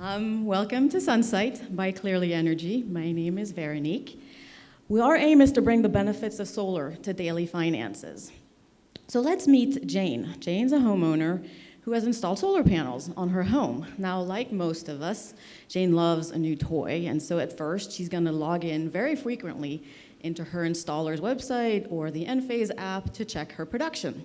Um, welcome to Sunsight by Clearly Energy. My name is Veronique. We, our aim is to bring the benefits of solar to daily finances. So let's meet Jane. Jane's a homeowner who has installed solar panels on her home. Now, like most of us, Jane loves a new toy, and so at first she's gonna log in very frequently into her installer's website or the Enphase app to check her production.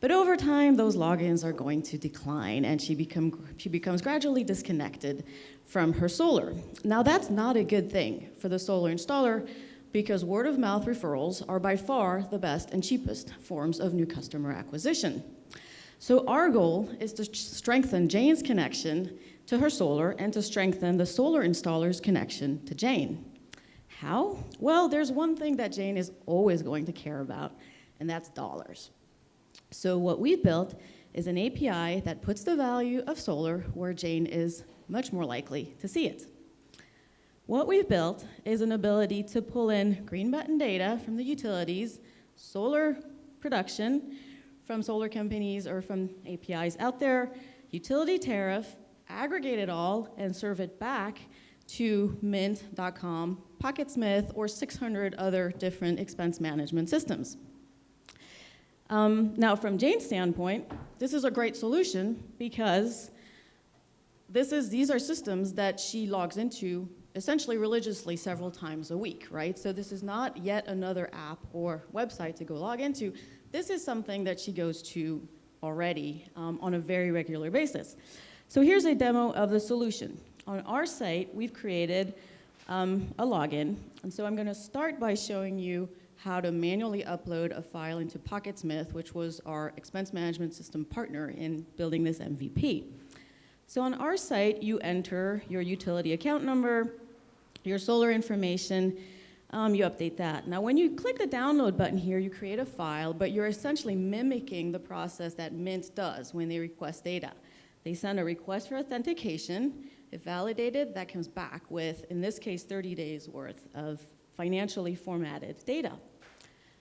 But over time, those logins are going to decline and she, become, she becomes gradually disconnected from her solar. Now that's not a good thing for the solar installer because word of mouth referrals are by far the best and cheapest forms of new customer acquisition. So our goal is to strengthen Jane's connection to her solar and to strengthen the solar installer's connection to Jane. How? Well, there's one thing that Jane is always going to care about, and that's dollars. So what we've built is an API that puts the value of solar where Jane is much more likely to see it. What we've built is an ability to pull in green button data from the utilities, solar production from solar companies or from APIs out there, utility tariff, aggregate it all and serve it back to mint.com, Pocketsmith, or 600 other different expense management systems. Um, now, from Jane's standpoint, this is a great solution because this is, these are systems that she logs into essentially religiously several times a week, right? So this is not yet another app or website to go log into. This is something that she goes to already um, on a very regular basis. So here's a demo of the solution. On our site, we've created um, a login. And so I'm going to start by showing you how to manually upload a file into Pocketsmith, which was our expense management system partner in building this MVP. So on our site, you enter your utility account number, your solar information, um, you update that. Now when you click the download button here, you create a file, but you're essentially mimicking the process that Mint does when they request data. They send a request for authentication, if validated, that comes back with, in this case, 30 days worth of financially formatted data.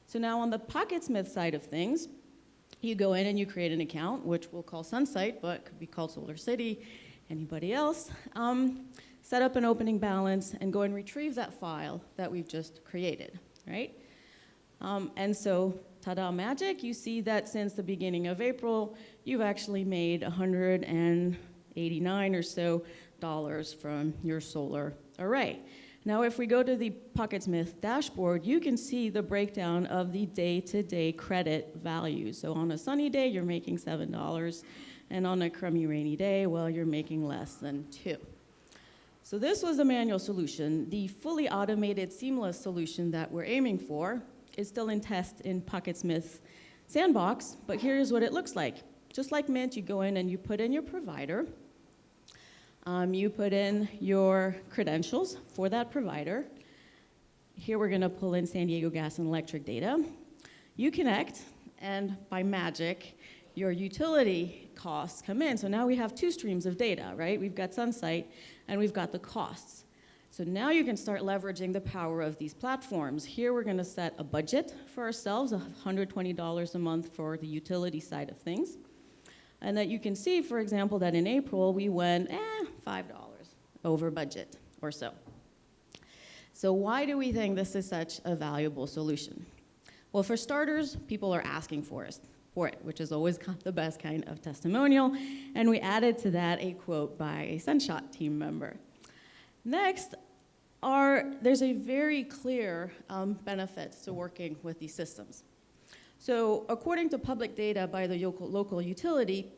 So now on the Pocketsmith side of things, you go in and you create an account, which we'll call Sunsight, but could be called Solar City, anybody else. Um, set up an opening balance and go and retrieve that file that we've just created, right? Um, and so, ta-da magic, you see that since the beginning of April, you've actually made 189 or so dollars from your solar array. Now, if we go to the Pocketsmith dashboard, you can see the breakdown of the day-to-day -day credit value. So on a sunny day, you're making $7, and on a crummy rainy day, well, you're making less than two. So this was the manual solution. The fully automated seamless solution that we're aiming for is still in test in Pocketsmith Sandbox, but here's what it looks like. Just like Mint, you go in and you put in your provider, um, you put in your credentials for that provider. Here we're gonna pull in San Diego Gas and Electric data. You connect, and by magic, your utility costs come in. So now we have two streams of data, right? We've got Sunsight, and we've got the costs. So now you can start leveraging the power of these platforms. Here we're gonna set a budget for ourselves, $120 a month for the utility side of things. And that you can see, for example, that in April we went, eh, $5 over budget or so. So why do we think this is such a valuable solution? Well, for starters, people are asking for it, for it, which is always the best kind of testimonial. And we added to that a quote by a Sunshot team member. Next, are, there's a very clear um, benefit to working with these systems. So according to public data by the local, local utility,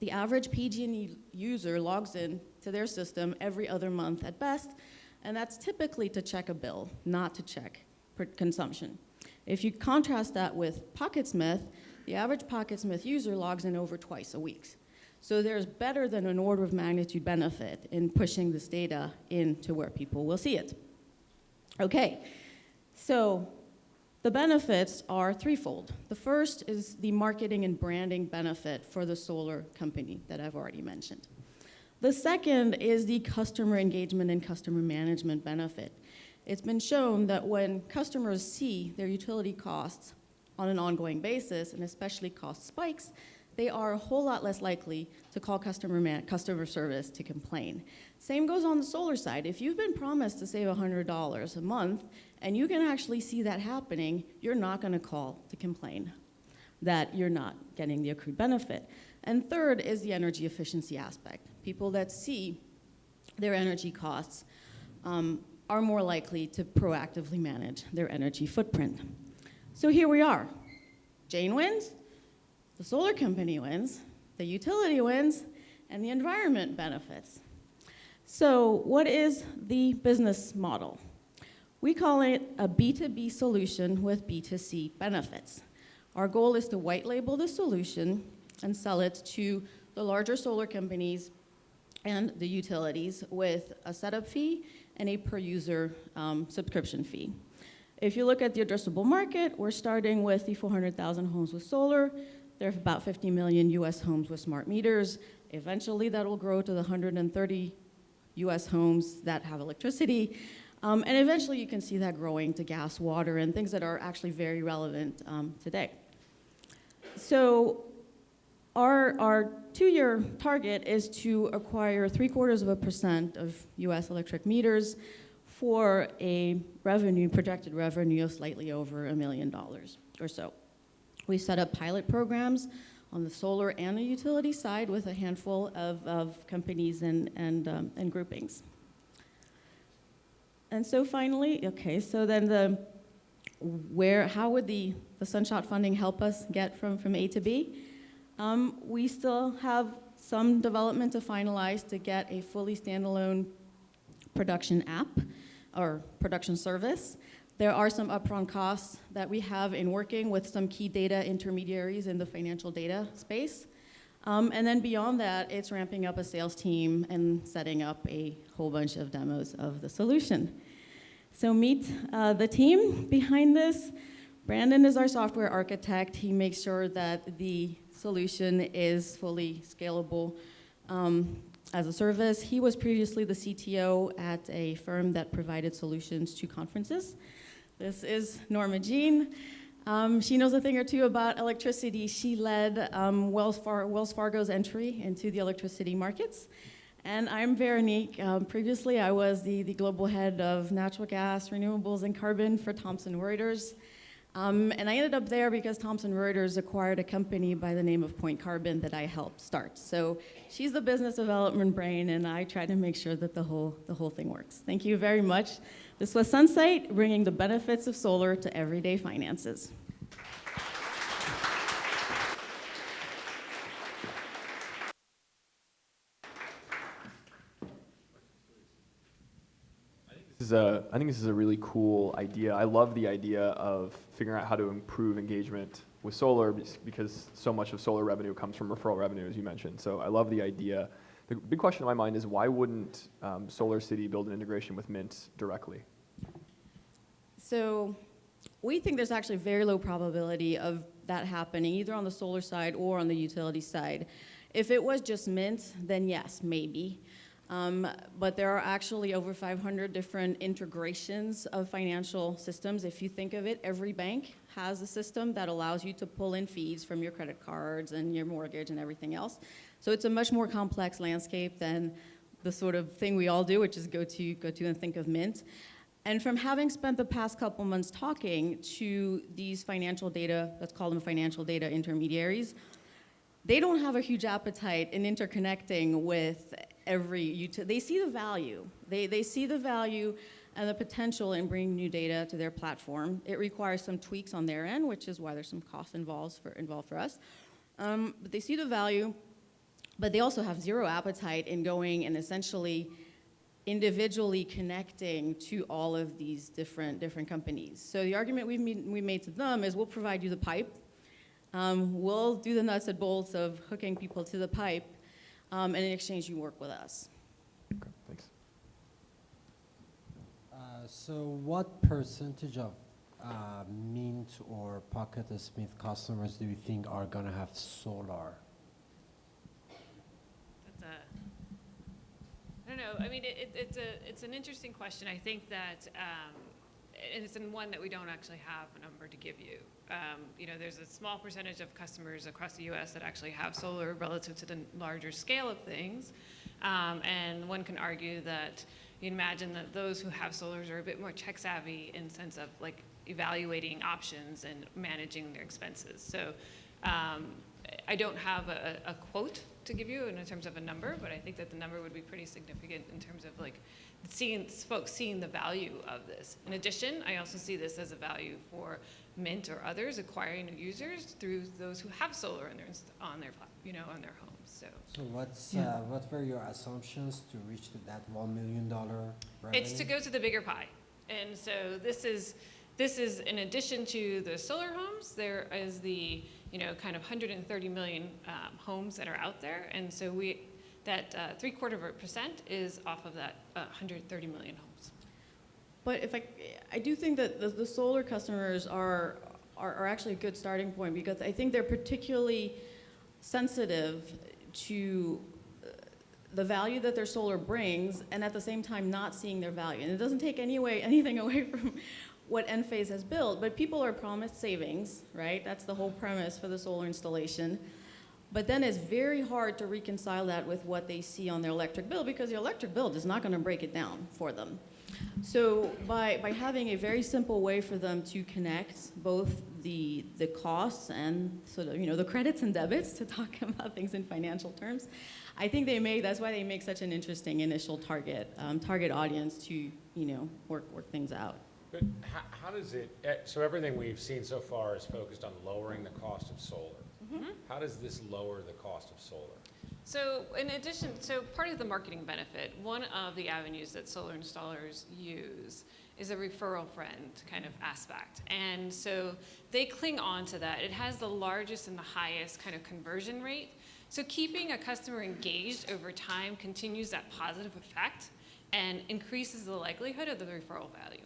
the average PG&E user logs in to their system every other month at best, and that's typically to check a bill, not to check consumption. If you contrast that with Pocketsmith, the average Pocketsmith user logs in over twice a week. So there's better than an order of magnitude benefit in pushing this data into where people will see it. Okay, so the benefits are threefold. The first is the marketing and branding benefit for the solar company that I've already mentioned. The second is the customer engagement and customer management benefit. It's been shown that when customers see their utility costs on an ongoing basis, and especially cost spikes, they are a whole lot less likely to call customer, customer service to complain. Same goes on the solar side. If you've been promised to save $100 a month and you can actually see that happening, you're not going to call to complain that you're not getting the accrued benefit. And third is the energy efficiency aspect. People that see their energy costs um, are more likely to proactively manage their energy footprint. So here we are. Jane wins, the solar company wins, the utility wins, and the environment benefits. So what is the business model? We call it a B2B solution with B2C benefits. Our goal is to white label the solution and sell it to the larger solar companies and the utilities with a setup fee and a per user um, subscription fee. If you look at the addressable market, we're starting with the 400,000 homes with solar. There are about 50 million US homes with smart meters. Eventually that will grow to the 130 US homes that have electricity. Um, and eventually you can see that growing to gas, water, and things that are actually very relevant um, today. So our, our two-year target is to acquire three quarters of a percent of US electric meters for a revenue, projected revenue of slightly over a million dollars or so. We set up pilot programs on the solar and the utility side with a handful of, of companies and, and, um, and groupings. And so finally, okay, so then the, where, how would the, the Sunshot funding help us get from, from A to B? Um, we still have some development to finalize to get a fully standalone production app or production service. There are some upfront costs that we have in working with some key data intermediaries in the financial data space. Um, and then beyond that, it's ramping up a sales team and setting up a whole bunch of demos of the solution. So meet uh, the team behind this. Brandon is our software architect. He makes sure that the solution is fully scalable um, as a service. He was previously the CTO at a firm that provided solutions to conferences. This is Norma Jean. Um, she knows a thing or two about electricity. She led um, Wells, Far Wells, Fargo's entry into the electricity markets. And I'm Veronique. Um, previously, I was the, the global head of natural gas, renewables, and carbon for Thomson Reuters. Um, and I ended up there because Thomson Reuters acquired a company by the name of Point Carbon that I helped start. So she's the business development brain, and I try to make sure that the whole, the whole thing works. Thank you very much. This was Sunsight, bringing the benefits of solar to everyday finances. Is a, I think this is a really cool idea. I love the idea of figuring out how to improve engagement with solar because so much of solar revenue comes from referral revenue, as you mentioned. So I love the idea. The big question in my mind is why wouldn't um, Solar City build an integration with Mint directly? So we think there's actually very low probability of that happening, either on the solar side or on the utility side. If it was just Mint, then yes, maybe. Um, but there are actually over 500 different integrations of financial systems. If you think of it, every bank has a system that allows you to pull in fees from your credit cards and your mortgage and everything else. So it's a much more complex landscape than the sort of thing we all do, which is go to, go to and think of Mint. And from having spent the past couple months talking to these financial data, let's call them financial data intermediaries, they don't have a huge appetite in interconnecting with every. They see the value. They, they see the value and the potential in bringing new data to their platform. It requires some tweaks on their end, which is why there's some cost involved for, involved for us. Um, but they see the value, but they also have zero appetite in going and essentially individually connecting to all of these different, different companies. So the argument we've made, we made to them is we'll provide you the pipe. Um, we'll do the nuts and bolts of hooking people to the pipe um, and in exchange you work with us. Okay, thanks. Uh, so what percentage of uh, Mint or Pocket Smith customers do you think are going to have solar? That's a, I don't know. I mean, it, it, it's a it's an interesting question. I think that um, and it's in one that we don't actually have a number to give you. Um, you know, there's a small percentage of customers across the U.S. that actually have solar relative to the larger scale of things, um, and one can argue that you imagine that those who have solars are a bit more tech savvy in sense of like evaluating options and managing their expenses. So um, I don't have a, a quote to give you in terms of a number, but I think that the number would be pretty significant in terms of like seeing folks seeing the value of this. In addition, I also see this as a value for Mint or others acquiring new users through those who have solar on their inst- on their you know on their homes. So So what's, Yeah. uh, what were your assumptions to reach to that one million dollar revenue? it's to go to the bigger pie, and so this is this is in addition to the solar homes. There is the you know kind of 130 million um, homes that are out there, and so we that uh, three quarter of a percent is off of that uh, 130 million homes. But if I, I do think that the, the solar customers are, are, are actually a good starting point because I think they're particularly sensitive to uh, the value that their solar brings and at the same time not seeing their value. And it doesn't take any way, anything away from what Enphase has built, but people are promised savings, right? That's the whole premise for the solar installation. But then it's very hard to reconcile that with what they see on their electric bill because the electric bill is not going to break it down for them. So by, by having a very simple way for them to connect both the, the costs and sort of, you know, the credits and debits to talk about things in financial terms, I think they make, that's why they make such an interesting initial target, um, target audience to, you know, work, work things out. But how, how does it, eh, so everything we've seen so far is focused on lowering the cost of solar. How does this lower the cost of solar? So in addition, so part of the marketing benefit, one of the avenues that solar installers use is a referral friend kind of aspect. And so they cling on to that. It has the largest and the highest kind of conversion rate. So keeping a customer engaged over time continues that positive effect and increases the likelihood of the referral value.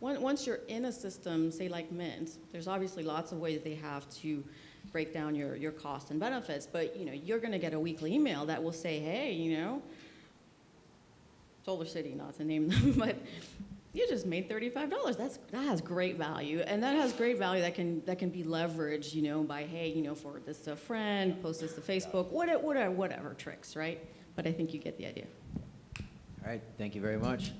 Once you're in a system, say like Mint, there's obviously lots of ways they have to break down your, your costs and benefits, but you know, you're gonna get a weekly email that will say, hey, you know, Solar City, not to name them, but you just made $35. That's, that has great value. And that has great value that can, that can be leveraged, you know, by, hey, you know, forward this to a friend, post this to Facebook, whatever, whatever, whatever tricks, right? But I think you get the idea. All right, thank you very much.